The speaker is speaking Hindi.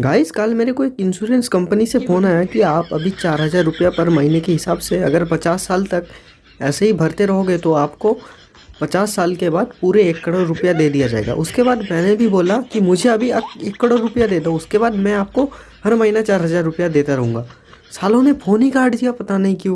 गाइस कल मेरे को एक इंश्योरेंस कंपनी से फ़ोन आया कि आप अभी चार हज़ार रुपया पर महीने के हिसाब से अगर पचास साल तक ऐसे ही भरते रहोगे तो आपको पचास साल के बाद पूरे एक करोड़ रुपया दे दिया जाएगा। उसके बाद मैंने भी बोला कि मुझे अभी एक करोड़ रुपया दे दो। उसके बाद मैं आपको हर महीना चार हज़ार रुपया देता रहूँगा। सालों ने फ़ोन ही काट दिया, पता नहीं क्यों।